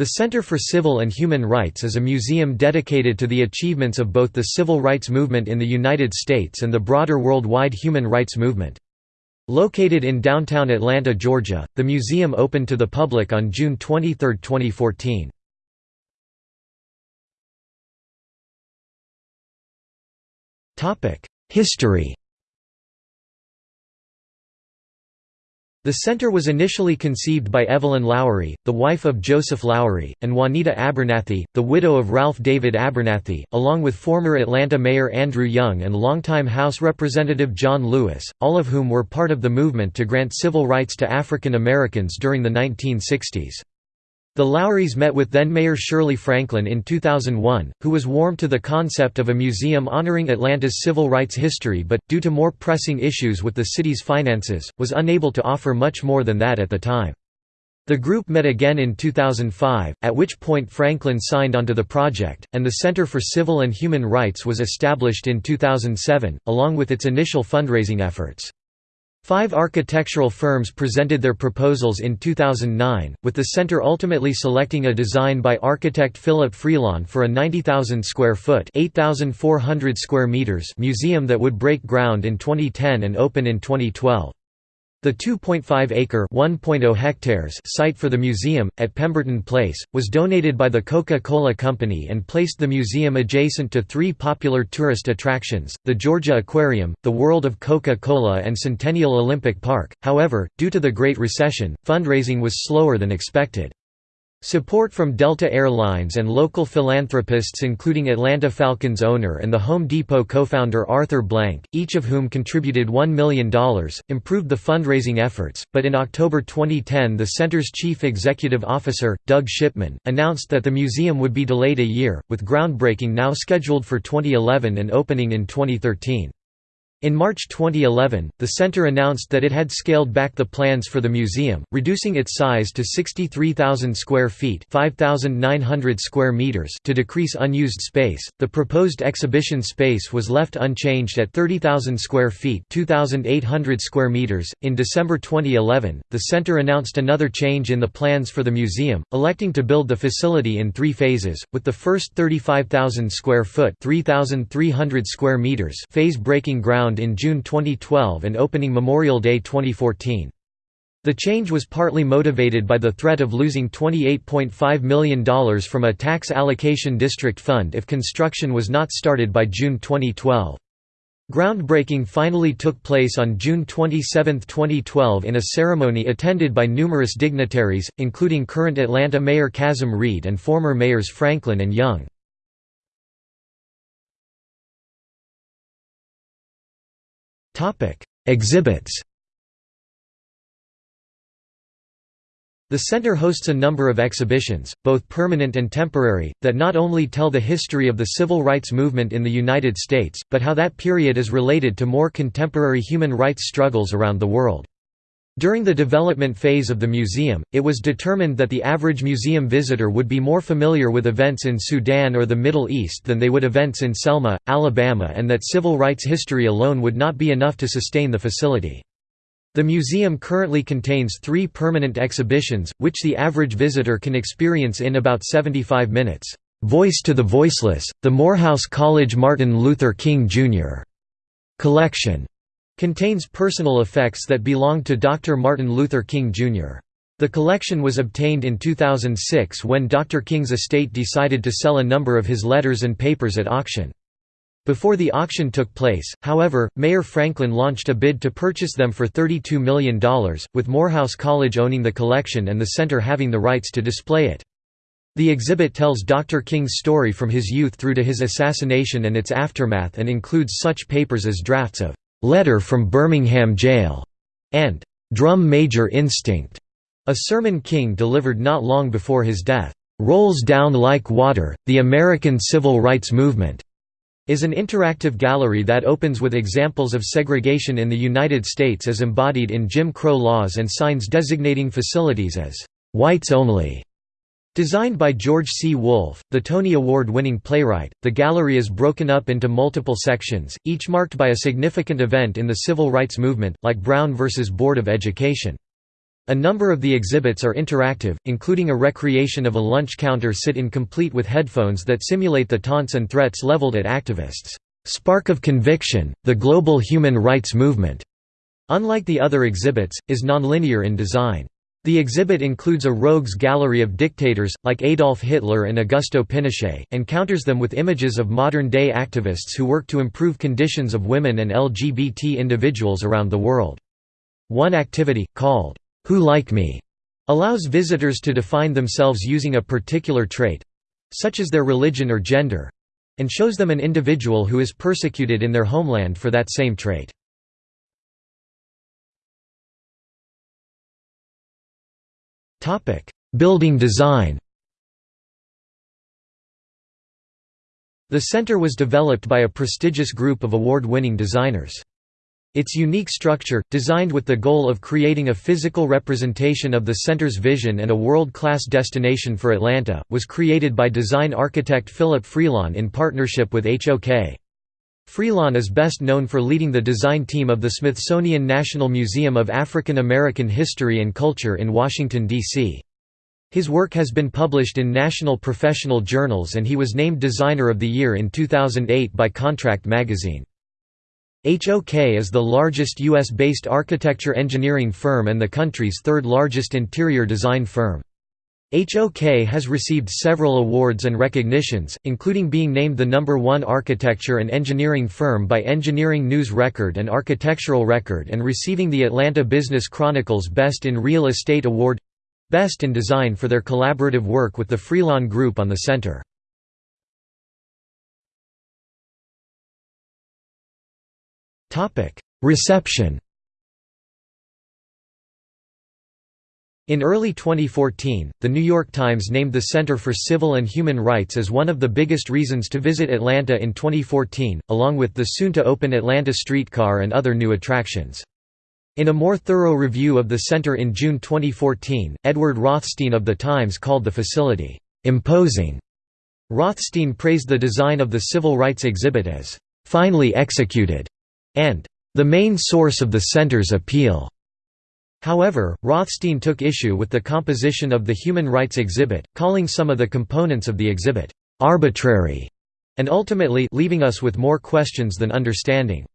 The Center for Civil and Human Rights is a museum dedicated to the achievements of both the civil rights movement in the United States and the broader worldwide human rights movement. Located in downtown Atlanta, Georgia, the museum opened to the public on June 23, 2014. History The center was initially conceived by Evelyn Lowery, the wife of Joseph Lowery, and Juanita Abernathy, the widow of Ralph David Abernathy, along with former Atlanta Mayor Andrew Young and longtime House Representative John Lewis, all of whom were part of the movement to grant civil rights to African Americans during the 1960s. The Lowerys met with then-Mayor Shirley Franklin in 2001, who was warm to the concept of a museum honoring Atlanta's civil rights history but, due to more pressing issues with the city's finances, was unable to offer much more than that at the time. The group met again in 2005, at which point Franklin signed onto the project, and the Center for Civil and Human Rights was established in 2007, along with its initial fundraising efforts. Five architectural firms presented their proposals in 2009, with the center ultimately selecting a design by architect Philip Freelon for a 90,000 square foot (8,400 square meters) museum that would break ground in 2010 and open in 2012. The 2.5-acre (1.0 hectares) site for the museum, at Pemberton Place, was donated by the Coca-Cola Company and placed the museum adjacent to three popular tourist attractions, the Georgia Aquarium, the World of Coca-Cola and Centennial Olympic Park. However, due to the Great Recession, fundraising was slower than expected. Support from Delta Air Lines and local philanthropists including Atlanta Falcons owner and the Home Depot co-founder Arthur Blank, each of whom contributed $1 million, improved the fundraising efforts, but in October 2010 the center's chief executive officer, Doug Shipman, announced that the museum would be delayed a year, with groundbreaking now scheduled for 2011 and opening in 2013. In March 2011, the center announced that it had scaled back the plans for the museum, reducing its size to 63,000 square feet (5,900 square meters) to decrease unused space. The proposed exhibition space was left unchanged at 30,000 square feet (2,800 square meters). In December 2011, the center announced another change in the plans for the museum, electing to build the facility in 3 phases, with the first 35,000 square foot (3,300 square meters) phase breaking ground in June 2012 and opening Memorial Day 2014. The change was partly motivated by the threat of losing $28.5 million from a tax allocation district fund if construction was not started by June 2012. Groundbreaking finally took place on June 27, 2012 in a ceremony attended by numerous dignitaries, including current Atlanta Mayor Kasim Reed and former mayors Franklin and Young. Exhibits The center hosts a number of exhibitions, both permanent and temporary, that not only tell the history of the civil rights movement in the United States, but how that period is related to more contemporary human rights struggles around the world. During the development phase of the museum, it was determined that the average museum visitor would be more familiar with events in Sudan or the Middle East than they would events in Selma, Alabama and that civil rights history alone would not be enough to sustain the facility. The museum currently contains three permanent exhibitions, which the average visitor can experience in about 75 minutes. "'Voice to the Voiceless, the Morehouse College Martin Luther King, Jr. Collection' Contains personal effects that belonged to Dr. Martin Luther King, Jr. The collection was obtained in 2006 when Dr. King's estate decided to sell a number of his letters and papers at auction. Before the auction took place, however, Mayor Franklin launched a bid to purchase them for $32 million, with Morehouse College owning the collection and the center having the rights to display it. The exhibit tells Dr. King's story from his youth through to his assassination and its aftermath and includes such papers as drafts of "'Letter from Birmingham Jail' and "'Drum Major Instinct' a sermon King delivered not long before his death. "'Rolls Down Like Water, The American Civil Rights Movement' is an interactive gallery that opens with examples of segregation in the United States as embodied in Jim Crow laws and signs designating facilities as "'whites only' Designed by George C. Wolfe, the Tony Award-winning playwright, the gallery is broken up into multiple sections, each marked by a significant event in the civil rights movement, like Brown v. Board of Education. A number of the exhibits are interactive, including a recreation of a lunch counter sit-in complete with headphones that simulate the taunts and threats leveled at activists. Spark of Conviction, the Global Human Rights Movement, unlike the other exhibits, is nonlinear in design. The exhibit includes a rogues gallery of dictators, like Adolf Hitler and Augusto Pinochet, and counters them with images of modern-day activists who work to improve conditions of women and LGBT individuals around the world. One activity, called, Who Like Me, allows visitors to define themselves using a particular trait—such as their religion or gender—and shows them an individual who is persecuted in their homeland for that same trait. Building design The center was developed by a prestigious group of award-winning designers. Its unique structure, designed with the goal of creating a physical representation of the center's vision and a world-class destination for Atlanta, was created by design architect Philip Freelon in partnership with HOK. Freelon is best known for leading the design team of the Smithsonian National Museum of African American History and Culture in Washington, D.C. His work has been published in national professional journals and he was named Designer of the Year in 2008 by Contract magazine. HOK is the largest U.S.-based architecture engineering firm and the country's third largest interior design firm. HOK has received several awards and recognitions, including being named the number one architecture and engineering firm by Engineering News Record and Architectural Record and receiving the Atlanta Business Chronicle's Best in Real Estate Award—Best in Design for their collaborative work with the Freelon Group on the center. Reception In early 2014, The New York Times named the Center for Civil and Human Rights as one of the biggest reasons to visit Atlanta in 2014, along with the soon-to-open Atlanta streetcar and other new attractions. In a more thorough review of the center in June 2014, Edward Rothstein of The Times called the facility, "...imposing." Rothstein praised the design of the civil rights exhibit as, "...finely executed." and the main source of the center's appeal. However, Rothstein took issue with the composition of the human rights exhibit, calling some of the components of the exhibit arbitrary, and ultimately leaving us with more questions than understanding.